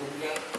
Tunggang